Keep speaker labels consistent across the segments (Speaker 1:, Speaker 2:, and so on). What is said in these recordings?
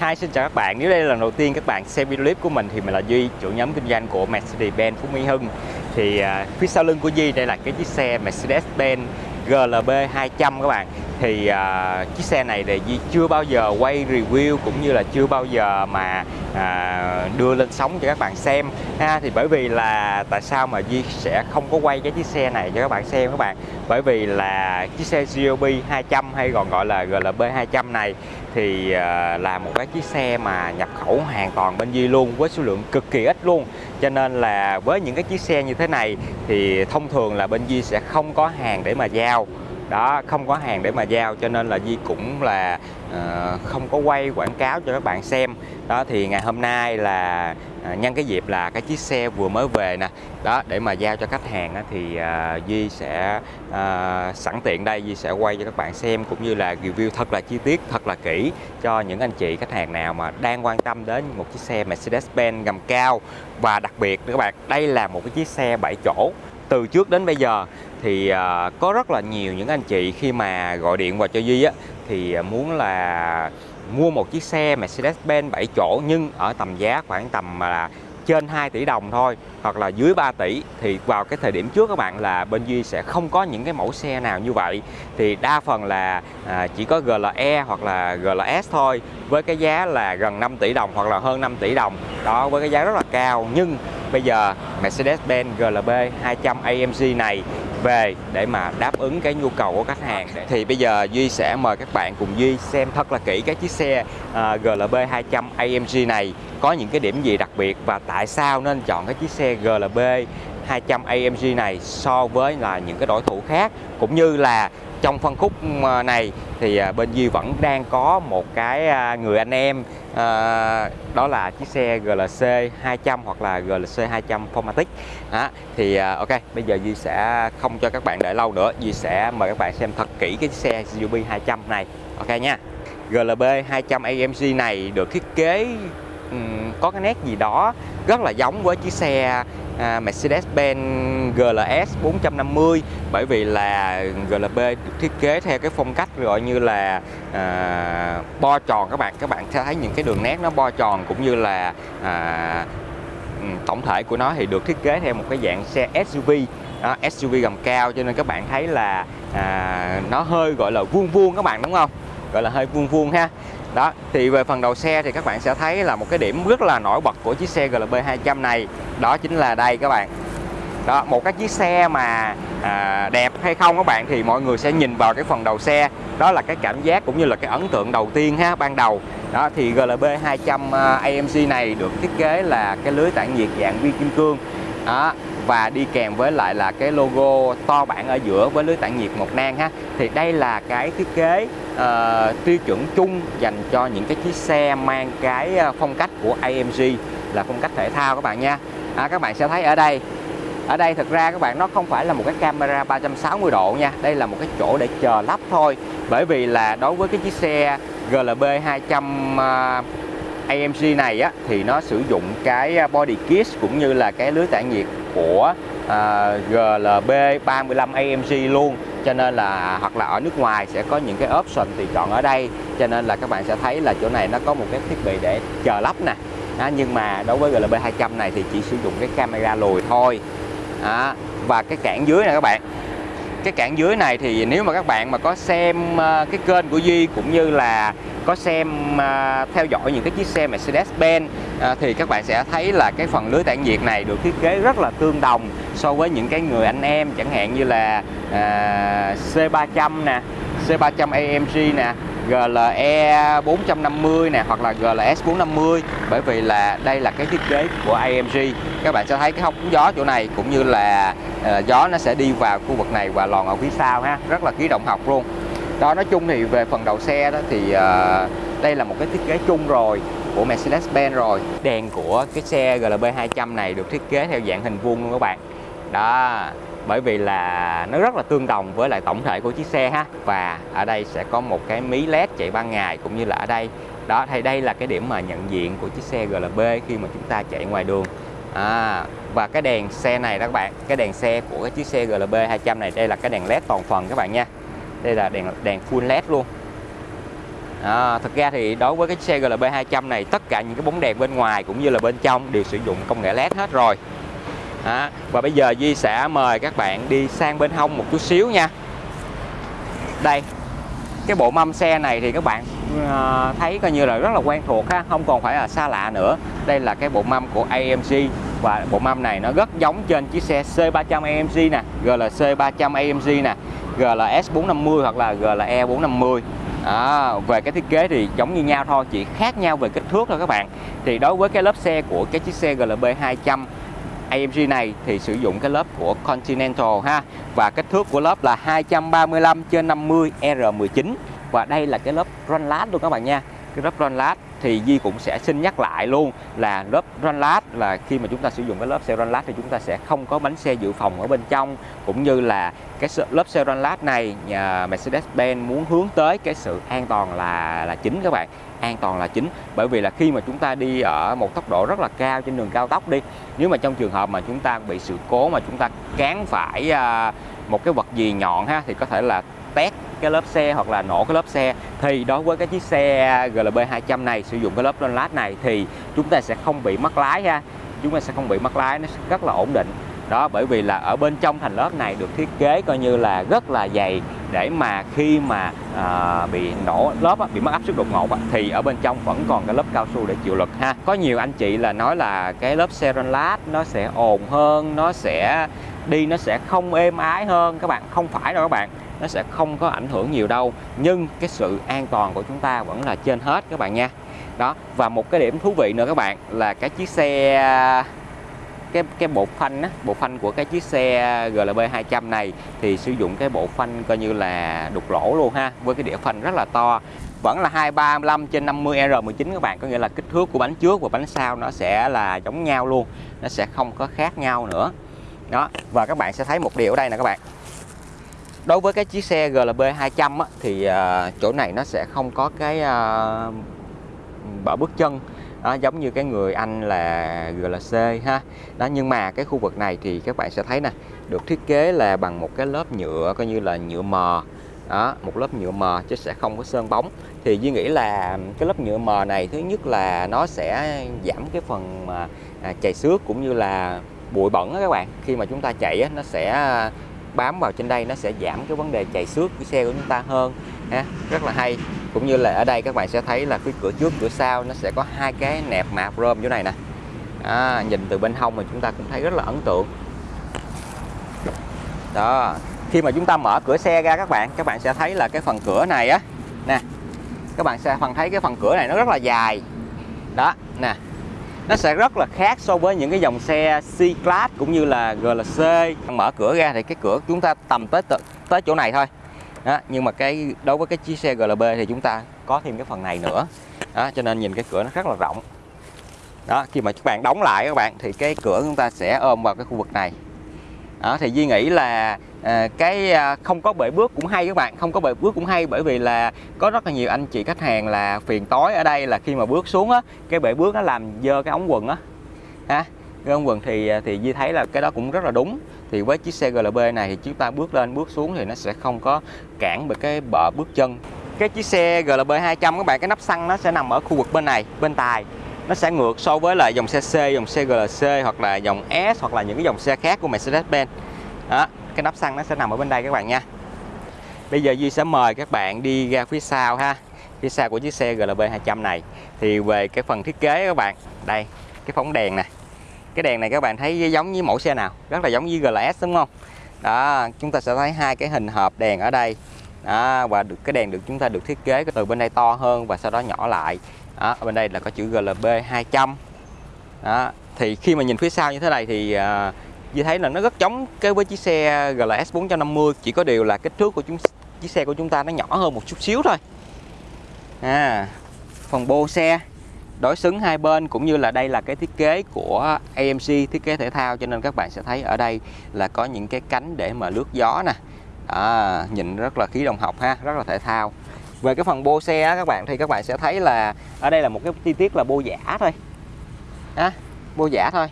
Speaker 1: Hi xin chào các bạn, nếu đây là lần đầu tiên các bạn xem video clip của mình thì mình là Duy, chủ nhóm kinh doanh của Mercedes-Benz Phú Mỹ Hưng. Thì uh, phía sau lưng của Duy đây là cái chiếc xe Mercedes-Benz GLB 200 các bạn. Thì uh, chiếc xe này thì Duy chưa bao giờ quay review cũng như là chưa bao giờ mà uh, đưa lên sóng cho các bạn xem. Ha thì bởi vì là tại sao mà Duy sẽ không có quay cái chiếc xe này cho các bạn xem các bạn? Bởi vì là chiếc xe GLB 200 hay còn gọi là GLB 200 này thì à, là một cái chiếc xe mà nhập khẩu hoàn toàn bên Di luôn với số lượng cực kỳ ít luôn. Cho nên là với những cái chiếc xe như thế này thì thông thường là bên Di sẽ không có hàng để mà giao. Đó không có hàng để mà giao cho nên là Di cũng là uh, không có quay quảng cáo cho các bạn xem. Đó thì ngày hôm nay là À, nhân cái dịp là cái chiếc xe vừa mới về nè. Đó để mà giao cho khách hàng á, thì à, Duy sẽ à, sẵn tiện đây Duy sẽ quay cho các bạn xem cũng như là review thật là chi tiết thật là kỹ cho những anh chị khách hàng nào mà đang quan tâm đến một chiếc xe Mercedes-Benz gầm cao. Và đặc biệt các bạn đây là một cái chiếc xe 7 chỗ. Từ trước đến bây giờ thì uh, có rất là nhiều những anh chị khi mà gọi điện vào cho Duy á thì à, muốn là mua một chiếc xe Mercedes-Benz 7 chỗ nhưng ở tầm giá khoảng tầm là trên 2 tỷ đồng thôi hoặc là dưới 3 tỷ thì vào cái thời điểm trước các bạn là bên Duy sẽ không có những cái mẫu xe nào như vậy. Thì đa phần là à, chỉ có GLE hoặc là GLS thôi với cái giá là gần 5 tỷ đồng hoặc là hơn 5 tỷ đồng. Đó với cái giá rất là cao. Nhưng bây giờ Mercedes-Benz GLB 200 AMG này về để mà đáp ứng cái nhu cầu của khách hàng. Thì bây giờ Duy sẽ mời các bạn cùng Duy xem thật là kỹ cái chiếc xe à, uh, GLB 200 AMG này có những cái điểm gì đặc biệt và tại sao nên chọn cái chiếc xe GLB 200 AMG này so với là những cái đối thủ khác? Cũng như là trong phân khúc ờ, này thì ờ, bên Duy vẫn đang có một cái ờ, người anh em đó là chiếc xe GLC 200 hoặc là GLC 200 Formatic. À, thì ok bây giờ Duy sẽ không cho các bạn đợi lâu nữa. Duy sẽ mời các bạn xem thật kỹ cái xe GLB 200 này. Ok nha. GLB 200 AMG này được thiết kế Ừ, có cái nét gì đó rất là giống với chiếc xe à, Mercedes-Benz GLS 450 bởi vì là GLB được thiết kế theo cái phong cách gọi như là à, bo tròn. Các bạn các bạn sẽ thấy những cái đường nét nó bo tròn cũng như là à, ừ, tổng thể của nó thì được thiết kế theo một cái dạng xe SUV đó, SUV gầm cao cho nên các bạn thấy là à, nó hơi gọi là vuông vuông các bạn đúng không? Gọi là hơi vuông vuông ha đó thì về phần đầu xe thì các bạn sẽ thấy là một cái điểm rất là nổi bật của chiếc xe GLB 200 này. Đó chính là đây các bạn. Đó một cái chiếc xe mà à, đẹp hay không các bạn thì mọi người sẽ nhìn vào cái phần đầu xe. Đó là cái cảm giác cũng như là cái ấn tượng đầu tiên ha ban đầu. Đó thì GLB 200 à, AMG này được thiết kế là cái lưới tản nhiệt dạng vi kim cương. Đó và đi kèm với lại là cái logo to bản ở giữa với lưới tản nhiệt một nang ha. Thì đây là cái thiết kế uh, tiêu chuẩn chung dành cho những cái chiếc xe mang cái ờ, phong cách của AMG là phong cách thể thao các bạn nha. À, các bạn sẽ thấy ở đây ở đây thực ra các bạn nó không phải là một cái camera 360 độ nha. Đây là một cái chỗ để chờ lắp thôi. Bởi vì là đối với cái chiếc xe GLB 200 uh, AMG này á thì nó sử dụng cái à, body kit cũng như là cái lưới tản nhiệt của à, GLB 35 AMG luôn. Cho nên là hoặc là ở nước ngoài sẽ có những cái option tùy chọn ở đây. Cho nên là các bạn sẽ thấy là chỗ này nó có một cái thiết bị để chờ lắp nè. À, nhưng mà đối với GLB 200 này thì chỉ sử dụng cái camera lùi thôi. À, và cái cản dưới nè các bạn cái cản dưới này thì nếu mà các bạn mà có xem ờ, cái kênh của Duy cũng như là có xem ờ, theo dõi những cái chiếc xe Mercedes-Benz ờ, thì các bạn sẽ thấy là cái phần lưới tản nhiệt này được thiết kế rất là tương đồng so với những cái người anh em, chẳng hạn như là C300 nè C300 AMG nè. GLE 450 nè hoặc là GLS 450 bởi vì là đây là cái thiết kế của AMG các bạn sẽ thấy cái hốc gió chỗ này cũng như là uh, gió nó sẽ đi vào khu vực này và lòn ở phía sau ha rất là khí động học luôn. Đó nói chung thì về phần đầu xe đó thì uh, đây là một cái thiết kế chung rồi của Mercedes-Benz rồi. Đèn của cái xe GLB 200 này được thiết kế theo dạng hình vuông luôn các bạn. Đó bởi vì là nó rất là tương đồng với lại tổng thể của chiếc xe ha. Và ở đây sẽ có một cái mí led chạy ban ngày cũng như là ở đây. Đó thì đây là cái điểm mà nhận diện của chiếc xe GLB khi mà chúng ta chạy ngoài đường. À, và cái đèn xe này đó các bạn cái đèn xe của cái chiếc xe GLB 200 này đây là cái đèn led toàn phần các bạn nha. Đây là đèn đèn full led luôn. À, thật ra thì đối với cái xe GLB 200 này tất cả những cái bóng đèn bên ngoài cũng như là bên trong đều sử dụng công nghệ LED hết rồi. Đó. và bây giờ Duy sẽ mời các bạn đi sang bên hông một chút xíu nha. Đây cái bộ mâm xe này thì các bạn uh, thấy coi như là rất là quen thuộc ha không còn phải là xa lạ nữa. Đây là cái bộ mâm của AMG và bộ mâm này nó rất giống trên chiếc xe C300 AMG nè GLC 300 AMG nè GLS 450 hoặc là GLE 450 À, về cái thiết kế thì giống như nhau thôi chỉ khác nhau về kích thước thôi các bạn. Thì đối với cái lớp xe của cái chiếc xe GLB 200 AMG này thì sử dụng cái lớp của Continental ha. Và kích thước của lớp là 235 trên 50 R19 và đây là cái lớp run lát luôn các bạn nha. Cái lớp run lát thì Di cũng sẽ xin nhắc lại luôn là lớp run lát là khi mà chúng ta sử dụng cái lớp xe run lát thì chúng ta sẽ không có bánh xe dự phòng ở bên trong, cũng như là cái lớp xe run lát này nhà Mercedes-Benz muốn hướng tới cái sự an toàn là là chính các bạn an toàn là chính. Bởi vì là khi mà chúng ta đi ở một tốc độ rất là cao trên đường cao tốc đi, nếu mà trong trường hợp mà chúng ta bị sự cố mà chúng ta cán phải à, một cái vật gì nhọn ha, thì có thể là tét cái lớp xe hoặc là nổ cái lớp xe. Thì đối với cái chiếc xe GLB 200 này, sử dụng cái lớp lát này, thì chúng ta sẽ không bị mất lái ha. Chúng ta sẽ không bị mất lái, nó rất là ổn định. Đó, bởi vì là ở bên trong thành lớp này được thiết kế coi như là rất là dày để mà khi mà à, bị nổ lớp á, bị mất áp suất đột ngột á, thì ở bên trong vẫn còn cái lớp cao su để chịu lực ha. Có nhiều anh chị là nói là cái lớp serenlat nó sẽ ồn hơn nó sẽ đi nó sẽ không êm ái hơn. Các bạn không phải đâu các bạn nó sẽ không có ảnh hưởng nhiều đâu. Nhưng cái sự an toàn của chúng ta vẫn là trên hết các bạn nha. Đó và một cái điểm thú vị nữa các bạn là cái chiếc xe cái cái bộ phanh á, bộ phanh của cái chiếc xe GLB 200 này thì sử dụng cái bộ phanh coi như là đục lỗ luôn ha với cái đĩa phanh rất là to. Vẫn là 235 trên 50 R19 các bạn có nghĩa là kích thước của bánh trước và bánh sau nó sẽ là giống nhau luôn nó sẽ không có khác nhau nữa. Đó và các bạn sẽ thấy một điều ở đây nè các bạn. Đối với cái chiếc xe GLB 200 á, thì uh, chỗ này nó sẽ không có cái ờ, uh, bờ bước chân đó, giống như cái người anh là GLC ha. Đó nhưng mà cái khu vực này thì các bạn sẽ thấy nè được thiết kế là bằng một cái lớp nhựa coi như là nhựa mờ. Đó một lớp nhựa mờ chứ sẽ không có sơn bóng. Thì Duy nghĩ là cái lớp nhựa mờ này thứ nhất là nó sẽ giảm cái phần mà à, chạy chày xước cũng như là bụi bẩn đó các bạn. Khi mà chúng ta chạy á, nó sẽ à, bám vào trên đây nó sẽ giảm cái vấn đề chạy xước của xe của chúng ta hơn. Ha rất là hay cũng như là ở đây các bạn sẽ thấy là cái cửa trước cửa sau nó sẽ có hai cái nẹp mạ chrome chỗ này nè. À, nhìn từ bên hông mà chúng ta cũng thấy rất là ấn tượng. Đó khi mà chúng ta mở cửa xe ra các bạn các bạn sẽ thấy là cái phần cửa này á nè các bạn sẽ phần thấy cái phần cửa này nó rất là dài. Đó nè nó sẽ rất là khác so với những cái dòng xe C-Class cũng như là GLC mở cửa ra thì cái cửa chúng ta tầm tới tới chỗ này thôi đó, nhưng mà cái đối với cái chiếc xe GLB thì chúng ta có thêm cái phần này nữa. Đó, cho nên nhìn cái cửa nó rất là rộng. Đó khi mà các bạn đóng lại các bạn thì cái cửa chúng ta sẽ ôm vào cái khu vực này. Đó, thì Duy nghĩ là à, cái à, không có bể bước cũng hay các bạn không có bể bước cũng hay bởi vì là có rất là nhiều anh chị khách hàng là phiền tối ở đây là khi mà bước xuống á cái bể bước nó làm dơ cái ống quần á. Ha với ông quần thì à, thì Duy thấy là cái đó cũng rất là đúng. Thì với chiếc xe GLB này thì chúng ta bước lên bước xuống thì nó sẽ không có cản bởi cái bờ bước chân. Cái chiếc xe GLB 200 các bạn cái nắp xăng nó sẽ nằm ở khu vực bên này bên tài. Nó sẽ ngược so với lại dòng xe C, dòng xe GLC hoặc là dòng S hoặc là những cái dòng xe khác của Mercedes-Benz. Đó cái nắp xăng nó sẽ nằm ở bên đây các bạn nha. Bây giờ Duy sẽ mời các bạn đi ra phía sau ha phía sau của chiếc xe GLB 200 này. Thì về cái phần thiết kế các bạn đây cái phóng đèn nè cái đèn này các bạn thấy giống như mẫu xe nào rất là giống như GLS đúng không? Đó chúng ta sẽ thấy hai cái hình hộp đèn ở đây. Đó, và được cái đèn được chúng ta được thiết kế từ bên đây to hơn và sau đó nhỏ lại. Đó, ở bên đây là có chữ GLB 200 đó, thì khi mà nhìn phía sau như thế này thì uh, thấy là nó rất giống cái với chiếc xe GLS 450 chỉ có điều là kích thước của chúng chiếc xe của chúng ta nó nhỏ hơn một chút xíu thôi. À, phần bô xe đối xứng hai bên cũng như là đây là cái thiết kế của AMC thiết kế thể thao cho nên các bạn sẽ thấy ở đây là có những cái cánh để mà lướt gió nè. À, nhìn rất là khí đồng học ha rất là thể thao. Về cái phần bô xe các bạn thì các bạn sẽ thấy là ở đây là một cái chi tiết là bô giả thôi. À, bô giả thôi.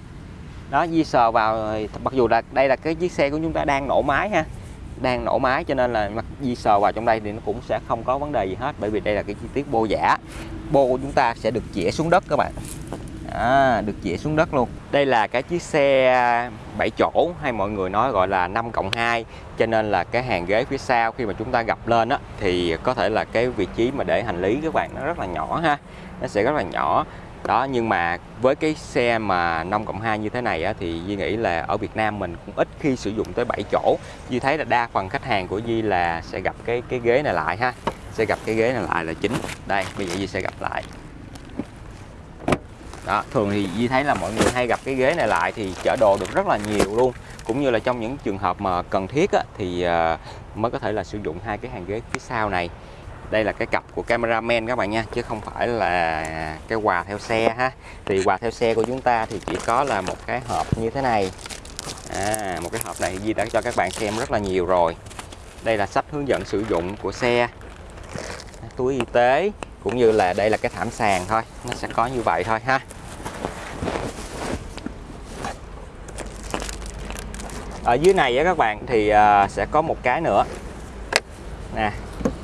Speaker 1: Đó di sờ vào mặc dù là đây là cái chiếc xe của chúng ta đang nổ máy ha đang nổ máy cho nên là mặt di sờ vào trong đây thì nó cũng sẽ không có vấn đề gì hết bởi vì đây là cái chi tiết bô giả. Bô của chúng ta sẽ được chĩa xuống đất các bạn. À, được chĩa xuống đất luôn. Đây là cái chiếc xe 7 chỗ hay mọi người nói gọi là 5 cộng 2 cho nên là cái hàng ghế phía sau khi mà chúng ta gập lên á thì có thể là cái vị trí mà để hành lý các bạn nó rất là nhỏ ha. Nó sẽ rất là nhỏ đó nhưng mà với cái xe mà 5 cộng 2 như thế này á, thì Di nghĩ là ở Việt Nam mình cũng ít khi sử dụng tới 7 chỗ. Di thấy là đa phần khách hàng của Di là sẽ gặp cái cái ghế này lại ha. Sẽ gặp cái ghế này lại là chính. Đây bây giờ Di sẽ gặp lại. Đó thường thì Di thấy là mọi người hay gặp cái ghế này lại thì chở đồ được rất là nhiều luôn. Cũng như là trong những trường hợp mà cần thiết á, thì ờ, mới có thể là sử dụng hai cái hàng ghế phía sau này đây là cái cặp của cameraman các bạn nha chứ không phải là cái quà theo xe ha. Thì quà theo xe của chúng ta thì chỉ có là một cái hộp như thế này. À, một cái hộp này Di đã cho các bạn xem rất là nhiều rồi. Đây là sách hướng dẫn sử dụng của xe túi y tế cũng như là đây là cái thảm sàn thôi. Nó sẽ có như vậy thôi ha. Ở dưới này á các bạn thì à, sẽ có một cái nữa. Nè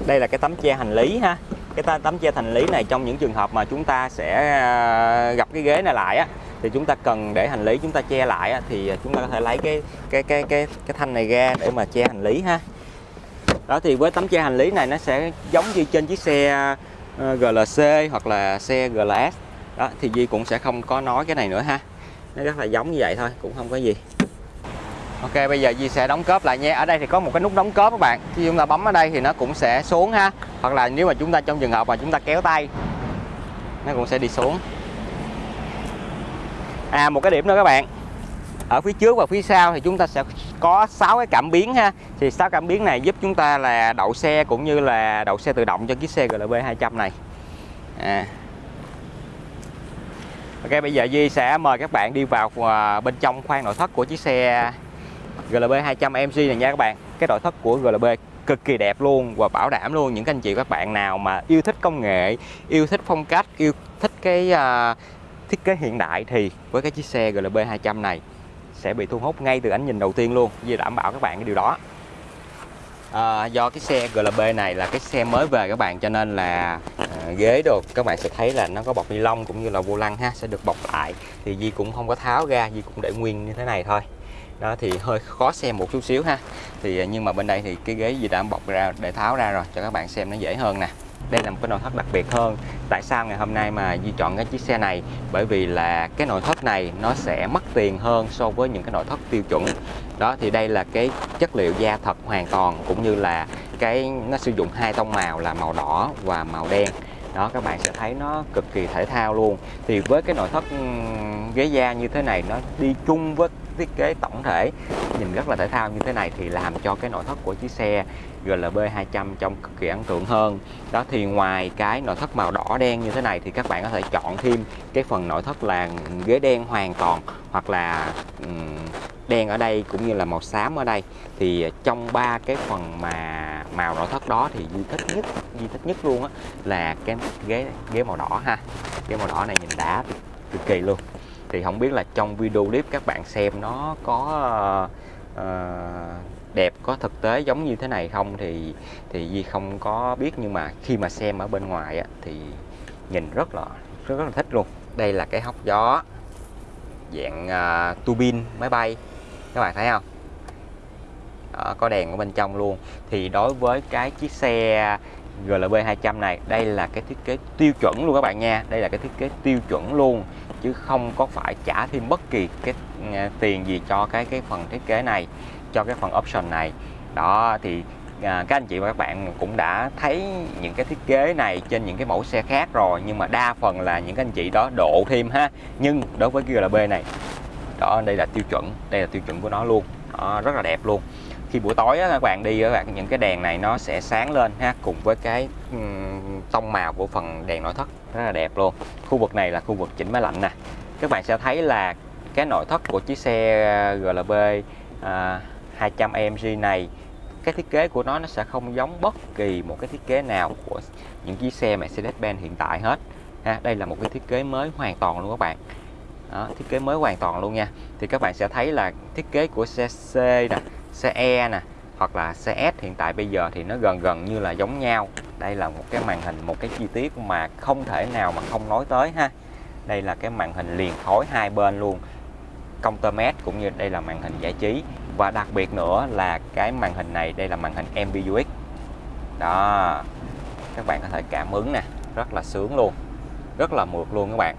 Speaker 1: đây là cái tấm che hành lý ha. Cái tấm che hành lý này trong những trường hợp mà chúng ta sẽ ờ, gặp cái ghế này lại á thì chúng ta cần để hành lý chúng ta che lại á, thì chúng ta có thể lấy cái cái cái cái cái thanh này ra để mà che hành lý ha. Đó thì với tấm che hành lý này nó sẽ giống như trên chiếc xe ờ, GLC hoặc là xe GLS đó thì Di cũng sẽ không có nói cái này nữa ha. Nó rất là giống như vậy thôi cũng không có gì. Ok, bây giờ Di sẽ đóng cớp lại nha. Ở đây thì có một cái nút đóng cớp các bạn. Khi chúng ta bấm ở đây thì nó cũng sẽ xuống ha. Hoặc là nếu mà chúng ta trong trường hợp mà chúng ta kéo tay, Nó cũng sẽ đi xuống. À một cái điểm nữa các bạn. Ở phía trước và phía sau thì chúng ta sẽ có 6 cái cảm biến ha. Thì 6 cảm biến này giúp chúng ta là đậu xe cũng như là đậu xe tự động cho chiếc xe GLB 200 này. À. Ok, bây giờ Duy sẽ mời các bạn đi vào à, bên trong khoang nội thất của chiếc xe GLB 200 MC này nha các bạn. Cái nội thất của GLB cực kỳ đẹp luôn và bảo đảm luôn. Những anh chị các bạn nào mà yêu thích công nghệ yêu thích phong cách yêu thích cái uh, thiết kế hiện đại thì với cái chiếc xe GLB 200 này sẽ bị thu hút ngay từ ánh nhìn đầu tiên luôn vì đảm bảo các bạn cái điều đó. À, do cái xe GLB này là cái xe mới về các bạn cho nên là à, ghế đồ các bạn sẽ thấy là nó có bọc ni lông cũng như là vô lăng ha sẽ được bọc lại. Thì Di cũng không có tháo ra Di cũng để nguyên như thế này thôi đó, thì hơi khó xem một chút xíu ha. Thì à, nhưng mà bên đây thì cái ghế gì đã bọc ra, để tháo ra rồi, cho các bạn xem nó dễ hơn nè. Đây là một cái nội thất đặc biệt hơn. Tại sao ngày hôm nay mà Di chọn cái chiếc xe này? Bởi vì là cái nội thất này nó sẽ mất tiền hơn so với những cái nội thất tiêu chuẩn. Đó, thì đây là cái chất liệu da thật hoàn toàn, cũng như là cái, nó sử dụng hai tông màu là màu đỏ và màu đen đó, các bạn sẽ thấy nó cực kỳ thể thao luôn. Thì với cái nội thất ghế da như thế này, nó đi chung với thiết kế tổng thể, nhìn rất là thể thao như thế này thì làm cho cái nội thất của chiếc xe GLB 200 trông cực kỳ ấn tượng hơn. Đó, thì ngoài cái nội thất màu đỏ đen như thế này thì các bạn có thể chọn thêm cái phần nội thất là ghế đen hoàn toàn hoặc là đen ở đây cũng như là màu xám ở đây. Thì ờ, trong ba cái phần mà màu nội thất đó thì Duy thích nhất Duy thích nhất luôn á là cái ghế ghế màu đỏ ha. Ghế màu đỏ này nhìn đã cực kỳ luôn. Thì không biết là trong video clip các bạn xem nó có uh, đẹp có thực tế giống như thế này không thì thì Di không có biết. Nhưng mà khi mà xem ở bên ngoài á, thì nhìn rất là rất, rất là thích luôn. Đây là cái hốc gió dạng ờ, uh, tu bin máy bay. Các bạn thấy không? Đó, có đèn ở bên trong luôn. Thì đối với cái chiếc xe GLB 200 này đây là cái thiết kế tiêu chuẩn luôn các bạn nha. Đây là cái thiết kế tiêu chuẩn luôn chứ không có phải trả thêm bất kỳ cái ờ, tiền gì cho cái cái phần thiết kế này cho cái phần option này. Đó thì à, các anh chị và các bạn cũng đã thấy những cái thiết kế này trên những cái mẫu xe khác rồi nhưng mà đa phần là những anh chị đó độ thêm ha. Nhưng đối với GLB này đó đây là tiêu chuẩn đây là tiêu chuẩn của nó luôn. Đó, rất là đẹp luôn khi buổi tối á, các bạn đi các bạn những cái đèn này nó sẽ sáng lên ha cùng với cái um, tông màu của phần đèn nội thất rất là đẹp luôn. Khu vực này là khu vực chỉnh máy lạnh nè. Các bạn sẽ thấy là cái nội thất của chiếc xe GLB à, 200 AMG này cái thiết kế của nó nó sẽ không giống bất kỳ một cái thiết kế nào của những chiếc xe Mercedes-Benz hiện tại hết. Ha đây là một cái thiết kế mới hoàn toàn luôn các bạn. Đó, thiết kế mới hoàn toàn luôn nha. Thì các bạn sẽ thấy là thiết kế của xe C nè xe E nè, hoặc là xe S hiện tại bây giờ thì nó gần gần như là giống nhau. Đây là một cái màn hình, một cái chi tiết mà không thể nào mà không nói tới ha. Đây là cái màn hình liền khối hai bên luôn. Công tơ mét cũng như đây là màn hình giải trí. Và đặc biệt nữa là cái màn hình này, đây là màn hình MBUX đó, các bạn có thể cảm ứng nè, rất là sướng luôn, rất là mượt luôn các bạn.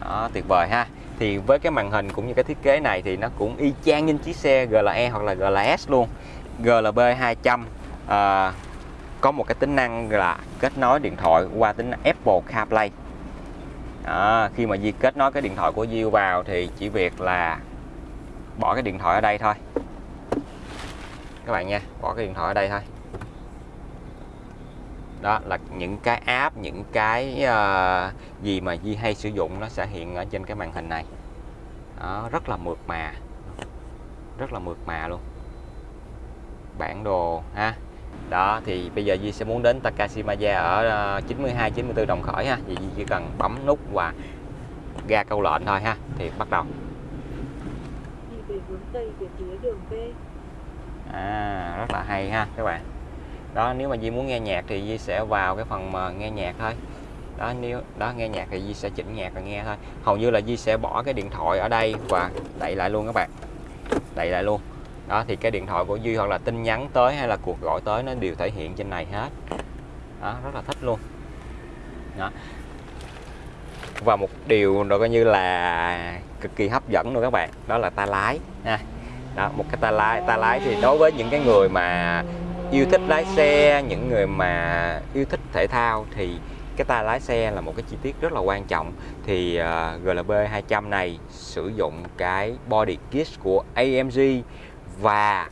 Speaker 1: Đó, tuyệt vời ha thì với cái màn hình cũng như cái thiết kế này thì nó cũng y chang như chiếc xe GLE hoặc là GLS luôn. GLB 200 à, có một cái tính năng là kết nối điện thoại qua tính Apple CarPlay. À, khi mà Di kết nối cái điện thoại của Di vào thì chỉ việc là bỏ cái điện thoại ở đây thôi. Các bạn nha bỏ cái điện thoại ở đây thôi đó là những cái app những cái uh, gì mà Di hay sử dụng nó sẽ hiện ở trên cái màn hình này. Đó, rất là mượt mà. Rất là mượt mà luôn. Bản đồ ha. Đó thì bây giờ Di sẽ muốn đến Takashimaya ở uh, 92 94 đồng khởi ha. Thì Di chỉ cần bấm nút và ra câu lệnh thôi ha. Thì bắt đầu.
Speaker 2: Đi về hướng tây về phía đường V
Speaker 1: à rất là hay ha các bạn đó, nếu mà Di muốn nghe nhạc thì Di sẽ vào cái phần mà nghe nhạc thôi. Đó, nếu, đó, nghe nhạc thì Di sẽ chỉnh nhạc và nghe thôi. Hầu như là Di sẽ bỏ cái điện thoại ở đây và đậy lại luôn các bạn. Đậy lại luôn. Đó, thì cái điện thoại của Duy hoặc là tin nhắn tới hay là cuộc gọi tới nó đều thể hiện trên này hết. Đó, rất là thích luôn. Đó. Và một điều nó coi như là cực kỳ hấp dẫn luôn các bạn, đó là ta lái nha. Đó, một cái ta lái ta lái thì đối với những cái người mà yêu thích lái xe những người mà yêu thích thể thao thì cái tay lái xe là một cái chi tiết rất là quan trọng. Thì uh, GLB 200 này sử dụng cái body kit của AMG và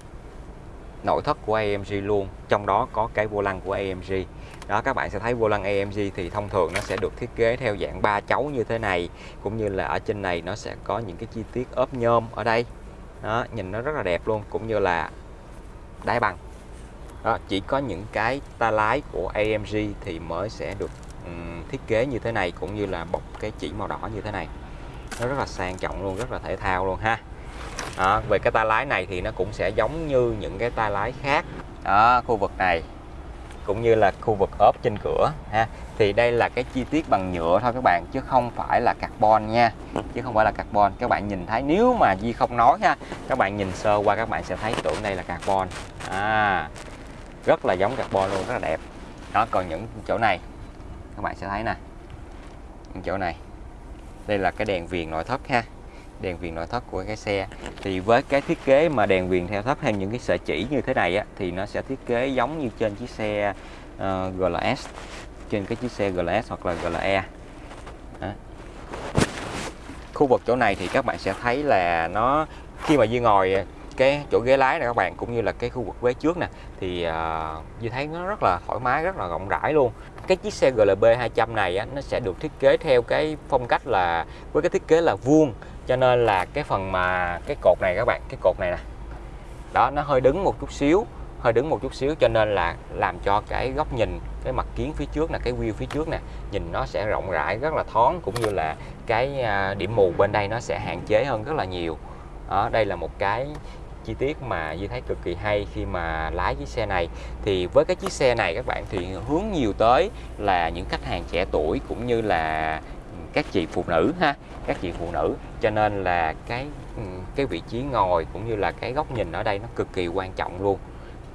Speaker 1: nội thất của AMG luôn. Trong đó có cái vô lăng của AMG đó các bạn sẽ thấy vô lăng AMG thì thông thường nó sẽ được thiết kế theo dạng ba chấu như thế này cũng như là ở trên này nó sẽ có những cái chi tiết ốp nhôm ở đây. Đó nhìn nó rất là đẹp luôn cũng như là đáy bằng đó chỉ có những cái ta lái của AMG thì mới sẽ được um, thiết kế như thế này cũng như là bọc cái chỉ màu đỏ như thế này. Nó rất là sang trọng luôn rất là thể thao luôn ha. Đó, về cái tay lái này thì nó cũng sẽ giống như những cái tay lái khác. Ở khu vực này cũng như là khu vực ốp trên cửa ha. Thì đây là cái chi tiết bằng nhựa thôi các bạn chứ không phải là carbon nha. Chứ không phải là carbon. Các bạn nhìn thấy nếu mà Di không nói ha các bạn nhìn sơ qua các bạn sẽ thấy tưởng đây là carbon. À rất là giống carbon luôn rất là đẹp. Đó còn những chỗ này các bạn sẽ thấy nè. Những chỗ này. Đây là cái đèn viền nội thất ha. Đèn viền nội thất của cái xe. Thì với cái thiết kế mà đèn viền theo thấp hay những cái sợi chỉ như thế này á, thì nó sẽ thiết kế giống như trên chiếc xe ờ, uh, GLS trên cái chiếc xe GLS hoặc là GLE đó. khu vực chỗ này thì các bạn sẽ thấy là nó khi mà Duy ngồi cái chỗ ghế lái này các bạn cũng như là cái khu vực ghế trước nè thì uh, như thấy nó rất là thoải mái rất là rộng rãi luôn. Cái chiếc xe GLB 200 này á, nó sẽ được thiết kế theo cái phong cách là với cái thiết kế là vuông cho nên là cái phần mà cái cột này các bạn cái cột này nè đó nó hơi đứng một chút xíu hơi đứng một chút xíu cho nên là làm cho cái góc nhìn cái mặt kiến phía trước là cái view phía trước nè nhìn nó sẽ rộng rãi rất là thoáng cũng như là cái à, điểm mù bên đây nó sẽ hạn chế hơn rất là nhiều. Đó, đây là một cái chi tiết mà Duy thấy cực kỳ hay khi mà lái chiếc xe này. Thì với cái chiếc xe này các bạn, thì hướng nhiều tới là những khách hàng trẻ tuổi cũng như là các chị phụ nữ ha, các chị phụ nữ. Cho nên là cái ừ, cái vị trí ngồi cũng như là cái góc nhìn ở đây nó cực kỳ quan trọng luôn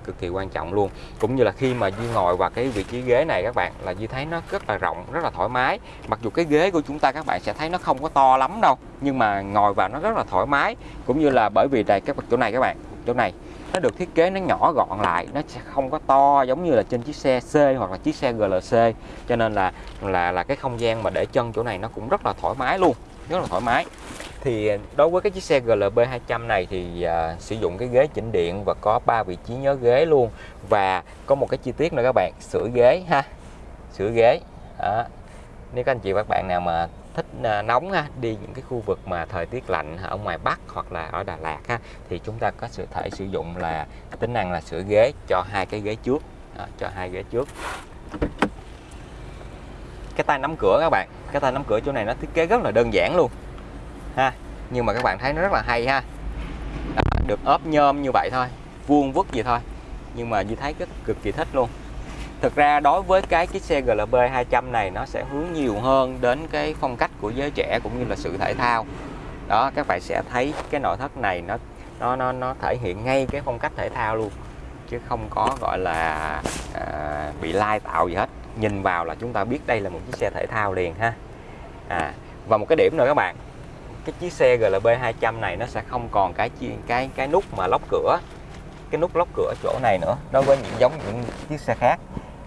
Speaker 1: cực kỳ quan trọng luôn. Cũng như là khi mà Duy ngồi vào cái vị trí ghế này các bạn, là Duy thấy nó rất là rộng, rất là thoải mái. Mặc dù cái ghế của chúng ta các bạn sẽ thấy nó không có to lắm đâu, nhưng mà ngồi vào nó rất là thoải mái. Cũng như là bởi vì đây các chỗ này các bạn, chỗ này, nó được thiết kế nó nhỏ gọn lại, nó sẽ không có to giống như là trên chiếc xe C hoặc là chiếc xe GLC cho nên là là là cái không gian mà để chân chỗ này nó cũng rất là thoải mái luôn, rất là thoải mái thì đối với cái chiếc xe GLB 200 này thì uh, sử dụng cái ghế chỉnh điện và có 3 vị trí nhớ ghế luôn. Và có một cái chi tiết nữa các bạn sửa ghế ha sửa ghế. Đó. nếu các anh chị và các bạn nào mà thích à, nóng ha, đi những cái khu vực mà thời tiết lạnh ở ngoài Bắc hoặc là ở Đà Lạt ha, thì chúng ta có sự thể sử dụng là tính năng là sửa ghế cho hai cái ghế trước. Đó, cho hai ghế trước. Cái tay nắm cửa các bạn cái tay nắm cửa chỗ này nó thiết kế rất là đơn giản luôn ha. Nhưng mà các bạn thấy nó rất là hay ha. Đó, được ốp nhôm như vậy thôi vuông vức gì thôi. Nhưng mà như thấy rất cực kỳ thích luôn. Thực ra đối với cái chiếc xe GLB 200 này nó sẽ hướng nhiều hơn đến cái phong cách của giới trẻ cũng như là sự thể thao. Đó các bạn sẽ thấy cái nội thất này nó nó nó nó thể hiện ngay cái phong cách thể thao luôn. Chứ không có gọi là à, bị lai tạo gì hết. Nhìn vào là chúng ta biết đây là một chiếc xe thể thao liền ha. À và một cái điểm nữa các bạn cái chiếc xe GLB 200 này nó sẽ không còn cái cái cái nút mà lóc cửa cái nút lóc cửa chỗ này nữa đối với những giống những chiếc xe khác.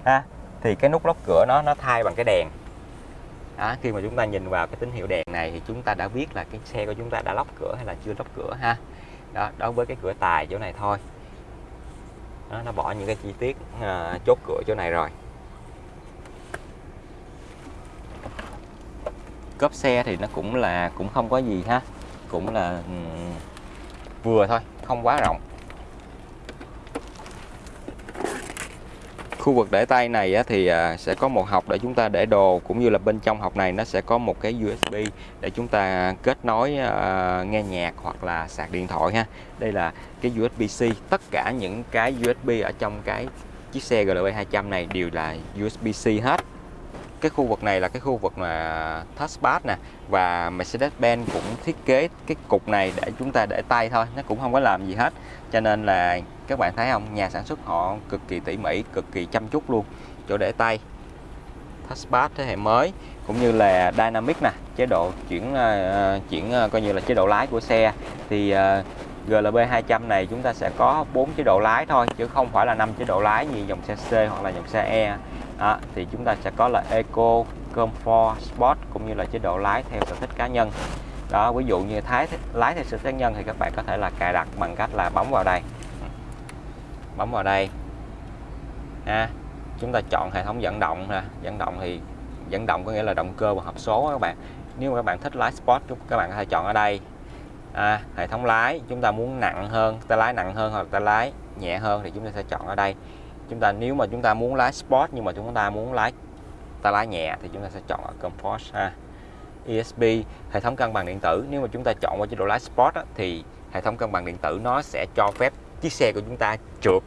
Speaker 1: Ha thì cái nút lóc cửa nó nó thay bằng cái đèn. Đó, khi mà chúng ta nhìn vào cái tín hiệu đèn này thì chúng ta đã biết là cái xe của chúng ta đã lóc cửa hay là chưa lóc cửa ha. Đó đối với cái cửa tài chỗ này thôi. Đó, nó bỏ những cái chi tiết uh, chốt cửa chỗ này rồi. Cốp xe thì nó cũng là, cũng không có gì ha. Cũng là ừ, vừa thôi, không quá rộng. Khu vực để tay này thì à, sẽ có một học để chúng ta để đồ, cũng như là bên trong học này nó sẽ có một cái USB để chúng ta kết nối à, nghe nhạc hoặc là sạc điện thoại ha. Đây là cái USB-C tất cả những cái USB ở trong cái chiếc xe GLB 200 này đều là USB-C hết cái khu vực này là cái khu vực mà touchpad nè và Mercedes-Benz cũng thiết kế cái cục này để chúng ta để tay thôi nó cũng không có làm gì hết. Cho nên là các bạn thấy không nhà sản xuất họ cực kỳ tỉ mỉ cực kỳ chăm chút luôn chỗ để tay. Touchpad thế hệ mới cũng như là dynamic nè chế độ chuyển uh, chuyển uh, coi như là chế độ lái của xe. Thì uh, GLB 200 này chúng ta sẽ có 4 chế độ lái thôi chứ không phải là 5 chế độ lái như dòng xe C hoặc là dòng xe E à, thì chúng ta sẽ có là Eco, Comfort, Sport cũng như là chế độ lái theo sở thích cá nhân. Đó ví dụ như thái lái theo sở thích cá nhân thì các bạn có thể là cài đặt bằng cách là bấm vào đây. Bấm vào đây. À, chúng ta chọn hệ thống dẫn động nè. Dẫn động thì dẫn động có nghĩa là động cơ và hộp số các bạn. Nếu mà các bạn thích lái sport các bạn có thể chọn ở đây. À, hệ thống lái chúng ta muốn nặng hơn ta lái nặng hơn hoặc ta lái nhẹ hơn thì chúng ta sẽ chọn ở đây chúng ta nếu mà chúng ta muốn lái sport nhưng mà chúng ta muốn lái ta lái nhẹ thì chúng ta sẽ chọn ở comfort ha. ESP hệ thống cân bằng điện tử. Nếu mà chúng ta chọn qua chế độ lái sport á, thì hệ thống cân bằng điện tử nó sẽ cho phép chiếc xe của chúng ta trượt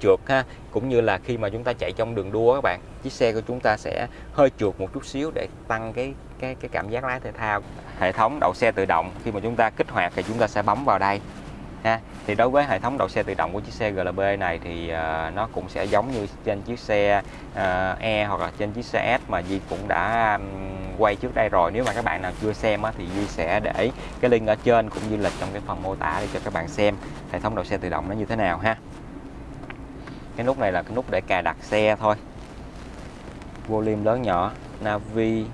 Speaker 1: trượt ha. Cũng như là khi mà chúng ta chạy trong đường đua các bạn chiếc xe của chúng ta sẽ hơi trượt một chút xíu để tăng cái cái cái cảm giác lái thể thao hệ thống đậu xe tự động. Khi mà chúng ta kích hoạt thì chúng ta sẽ bấm vào đây ha. Thì đối với hệ thống đậu xe tự động của chiếc xe GLB này thì uh, nó cũng sẽ giống như trên chiếc xe uh, E hoặc là trên chiếc xe S mà Di cũng đã um, quay trước đây rồi. Nếu mà các bạn nào chưa xem á, thì Di sẽ để cái link ở trên cũng như là trong cái phần mô tả để cho các bạn xem hệ thống đậu xe tự động nó như thế nào ha. Cái nút này là cái nút để cài đặt xe thôi. Volume lớn nhỏ navi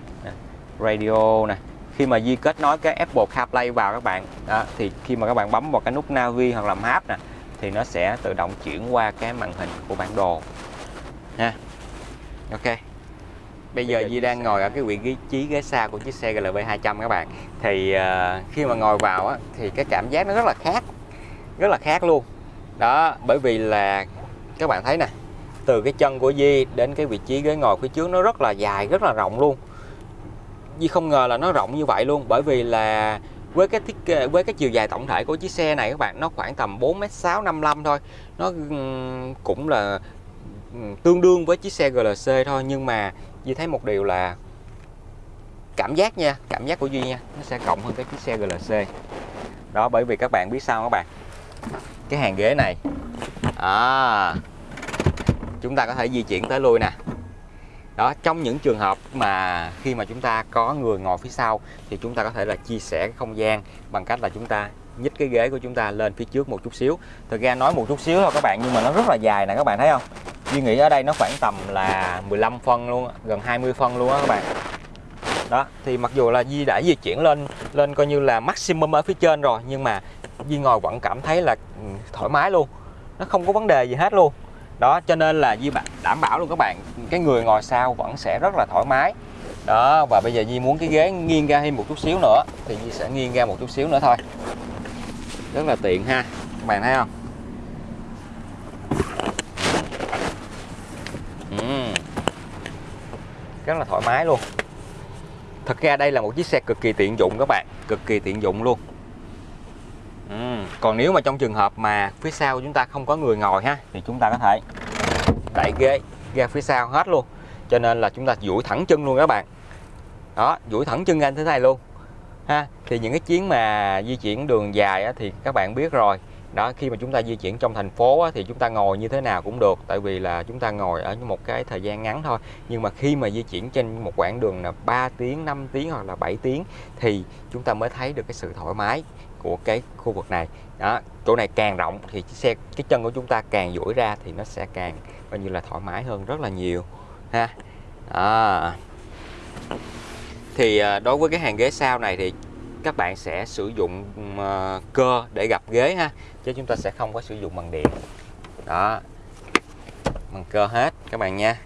Speaker 1: radio nè khi mà Di kết nối cái Apple CarPlay vào các bạn đó, thì khi mà các bạn bấm vào cái nút Navi hoặc là Map nè thì nó sẽ tự động chuyển qua cái màn hình của bản đồ. Nha Ok. Bây giờ Di đang ngồi ở cái vị trí ghế xa của chiếc xe GLB 200 các bạn. Thì uh, khi mà ngồi vào á, thì cái cảm giác nó rất là khác rất là khác luôn. Đó bởi vì là các bạn thấy nè từ cái chân của Di đến cái vị trí ghế ngồi phía trước nó rất là dài rất là rộng luôn. Duy không ngờ là nó rộng như vậy luôn bởi vì là với cái thiết kế với cái chiều dài tổng thể của chiếc xe này các bạn nó khoảng tầm 4m6 55 thôi. Nó cũng là tương đương với chiếc xe GLC thôi nhưng mà Duy thấy một điều là cảm giác nha cảm giác của Duy nha nó sẽ rộng hơn cái chiếc xe GLC đó bởi vì các bạn biết sao các bạn? Cái hàng ghế này à, chúng ta có thể di chuyển tới lui nè đó, trong những trường hợp mà khi mà chúng ta có người ngồi phía sau thì chúng ta có thể là chia sẻ cái không gian bằng cách là chúng ta nhích cái ghế của chúng ta lên phía trước một chút xíu. Thực ra nói một chút xíu thôi các bạn, nhưng mà nó rất là dài nè các bạn thấy không? Duy nghĩ ở đây nó khoảng tầm là 15 phân luôn, gần 20 phân luôn á các bạn. Đó, thì mặc dù là Di đã di chuyển lên lên coi như là maximum ở phía trên rồi, nhưng mà Di ngồi vẫn cảm thấy là ừ, thoải mái luôn. Nó không có vấn đề gì hết luôn. Đó, cho nên là Di đảm bảo luôn các bạn cái người ngồi sau vẫn sẽ rất là thoải mái đó, và bây giờ Di muốn cái ghế nghiêng ra thêm một chút xíu nữa, thì Di sẽ nghiêng ra một chút xíu nữa thôi rất là tiện ha, các bạn thấy không uhm. rất là thoải mái luôn thật ra đây là một chiếc xe cực kỳ tiện dụng các bạn, cực kỳ tiện dụng luôn uhm. còn nếu mà trong trường hợp mà phía sau chúng ta không có người ngồi ha, thì chúng ta có thể đẩy ghế ra phía sau hết luôn. Cho nên là chúng ta duỗi thẳng chân luôn các bạn. Đó duỗi thẳng chân ra như thế này luôn. Ha thì những cái chuyến mà di chuyển đường dài á, thì các bạn biết rồi. Đó khi mà chúng ta di chuyển trong thành phố á, thì chúng ta ngồi như thế nào cũng được tại vì là chúng ta ngồi ở một cái thời gian ngắn thôi. Nhưng mà khi mà di chuyển trên một quãng đường là 3 tiếng 5 tiếng hoặc là 7 tiếng thì chúng ta mới thấy được cái sự thoải mái của cái khu vực này. Đó chỗ này càng rộng thì xe cái chân của chúng ta càng duỗi ra thì nó sẽ càng coi như là thoải mái hơn rất là nhiều, ha. À. thì à, đối với cái hàng ghế sau này thì các bạn sẽ sử dụng ờ, cơ để gập ghế ha, chứ chúng ta sẽ không có sử dụng bằng điện. Đó. Bằng cơ hết, các bạn nha.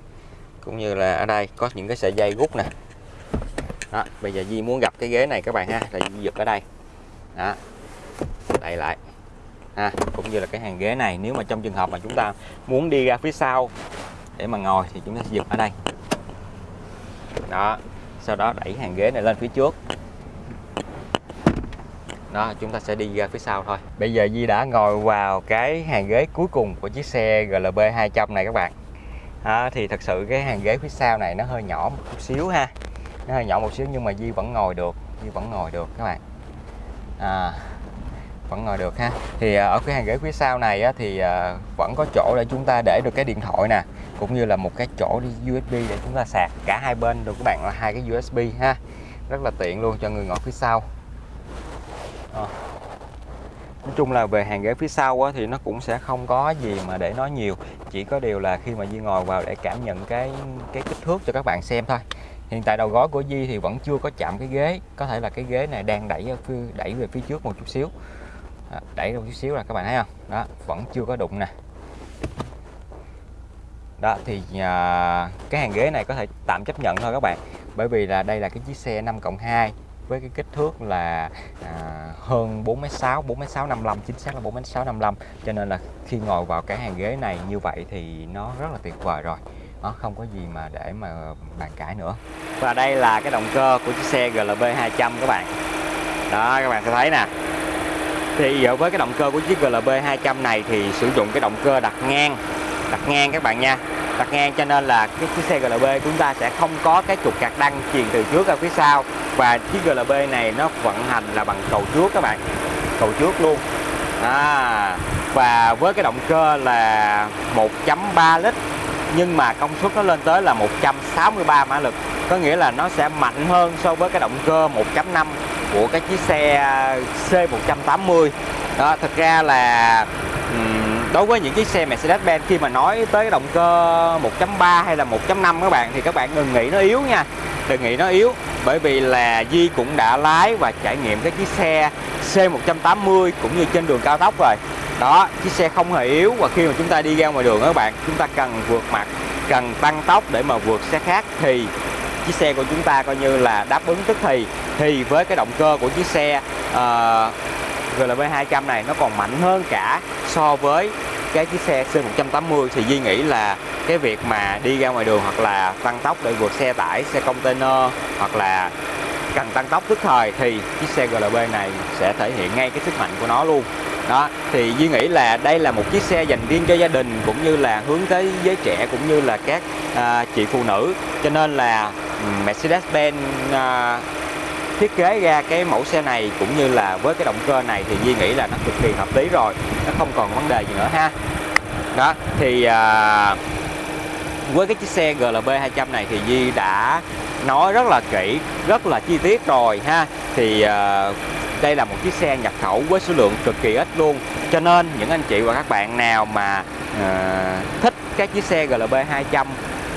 Speaker 1: Cũng như là ở đây có những cái sợi dây rút nè. Đó, bây giờ Di muốn gặp cái ghế này các bạn ha là Di giật ở đây. Đó. Đậy lại ha cũng như là cái hàng ghế này. Nếu mà trong trường hợp mà chúng ta muốn đi ra phía sau để mà ngồi thì chúng ta sẽ giật ở đây. Đó sau đó đẩy hàng ghế này lên phía trước. Đó chúng ta sẽ đi ra phía sau thôi. Bây giờ Di đã ngồi vào cái hàng ghế cuối cùng của chiếc xe GLB 200 này các bạn. À, thì thật sự cái hàng ghế phía sau này nó hơi nhỏ một chút xíu ha. Nó hơi nhỏ một xíu nhưng mà Di vẫn ngồi được Di vẫn ngồi được các bạn. À, vẫn ngồi được ha. Thì à, ở cái hàng ghế phía sau này á, thì à, vẫn có chỗ để chúng ta để được cái điện thoại nè cũng như là một cái chỗ đi USB để chúng ta sạc cả hai bên được các bạn là hai cái USB ha. Rất là tiện luôn cho người ngồi phía sau. À. nói chung là về hàng ghế phía sau á, thì nó cũng sẽ không có gì mà để nói nhiều chỉ có điều là khi mà Di ngồi vào để cảm nhận cái cái kích thước cho các bạn xem thôi. Hiện tại đầu gối của Di thì vẫn chưa có chạm cái ghế có thể là cái ghế này đang đẩy ở phía, đẩy về phía trước một chút xíu đó, đẩy một chút xíu là các bạn thấy không? Đó vẫn chưa có đụng nè. Đó thì à, cái hàng ghế này có thể tạm chấp nhận thôi các bạn. Bởi vì là đây là cái chiếc xe 5 cộng 2 với cái kích thước là à, hơn 4m6 4m655 chính xác là 4m655 cho nên là khi ngồi vào cái hàng ghế này như vậy thì nó rất là tuyệt vời rồi. Nó không có gì mà để mà bàn cãi nữa. Và đây là cái động cơ của chiếc xe GLB 200 các bạn. Đó các bạn sẽ thấy nè thì với cái động cơ của chiếc GLB 200 này thì sử dụng cái động cơ đặt ngang. Đặt ngang các bạn nha. Đặt ngang cho nên là cái chiếc xe GLB chúng ta sẽ không có cái trục cạc đăng truyền từ trước ra phía sau. Và chiếc GLB này nó vận hành là bằng cầu trước các bạn. Cầu trước luôn. À, và với cái động cơ là 1.3 lít nhưng mà công suất nó lên tới là 163 mã lực. Có nghĩa là nó sẽ mạnh hơn so với cái động cơ 1.5 của cái chiếc xe C180 đó, thật ra là đối với những chiếc xe Mercedes-Benz khi mà nói tới động cơ 1.3 hay là 1.5 các bạn, thì các bạn đừng nghĩ nó yếu nha. Đừng nghĩ nó yếu, bởi vì là Di cũng đã lái và trải nghiệm cái chiếc xe C180 cũng như trên đường cao tốc rồi. Đó, chiếc xe không hề yếu và khi mà chúng ta đi ra ngoài đường các bạn, chúng ta cần vượt mặt, cần tăng tốc để mà vượt xe khác thì chiếc xe của chúng ta coi như là đáp ứng tức thì. Thì với cái động cơ của chiếc xe uh, GLV 200 này nó còn mạnh hơn cả so với cái chiếc xe C180 thì Duy nghĩ là cái việc mà đi ra ngoài đường hoặc là tăng tốc để vượt xe tải, xe container hoặc là cần tăng tốc tức thời thì chiếc xe GLB này sẽ thể hiện ngay cái sức mạnh của nó luôn. Đó thì Duy nghĩ là đây là một chiếc xe dành riêng cho gia đình cũng như là hướng tới giới trẻ cũng như là các à, chị phụ nữ. Cho nên là Mercedes-Benz à, thiết kế ra cái mẫu xe này cũng như là với cái động cơ này thì Duy nghĩ là nó cực kỳ hợp lý rồi. Nó không còn vấn đề gì nữa ha. Đó thì à, với cái chiếc xe GLB 200 này thì Duy đã nói rất là kỹ rất là chi tiết rồi ha. Thì à, đây là một chiếc xe nhập khẩu với số lượng cực kỳ ít luôn. Cho nên những anh chị và các bạn nào mà à, thích các chiếc xe GLB 200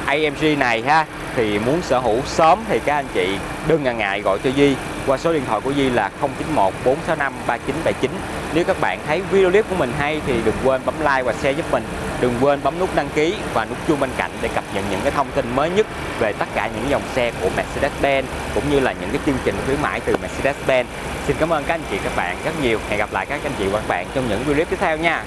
Speaker 1: AMG này ha, thì muốn sở hữu sớm thì các anh chị đừng ngần ngại gọi cho Di. Qua số điện thoại của Di là 091 465 3979 nếu các bạn thấy video clip của mình hay thì đừng quên bấm like và share giúp mình. Đừng quên bấm nút đăng ký và nút chuông bên cạnh để cập nhật những cái thông tin mới nhất về tất cả những dòng xe của Mercedes-Benz, cũng như là những cái chương trình khuyến mãi từ Mercedes-Benz. Xin cảm ơn các anh chị, các bạn rất nhiều. Hẹn gặp lại các anh chị và các bạn trong những video clip tiếp theo nha.